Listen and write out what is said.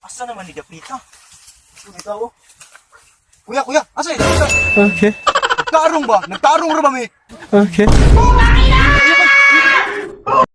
Asa naman ni Dapita? May tao. Kuya, kuya, asa ni Okay. Nagtarong ba? Nagtarong ra ba, mi? Okay. Ah!